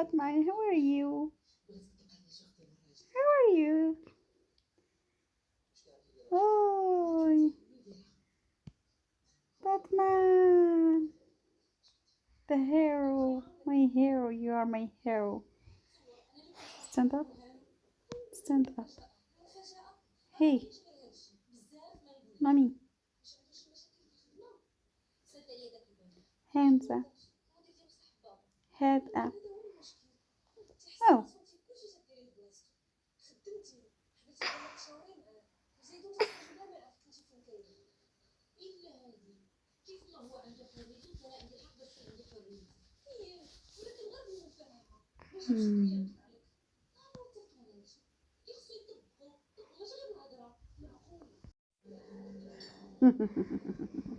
Batman, how are you? How are you? Oh, Batman, the hero, my hero, you are my hero. Stand up, stand up. Hey, mommy, hands up, head up. كنتي حبست عليك شهرين عاد وزيدو تخرجوا لا ما عرفت كنتي فين كاين الا هادي كيف ما هو عنده حريته فانا عندي حق باش عندي حريه إيه ولكن غير بنوفرها ما خصنيش Ha ha ha ha ha.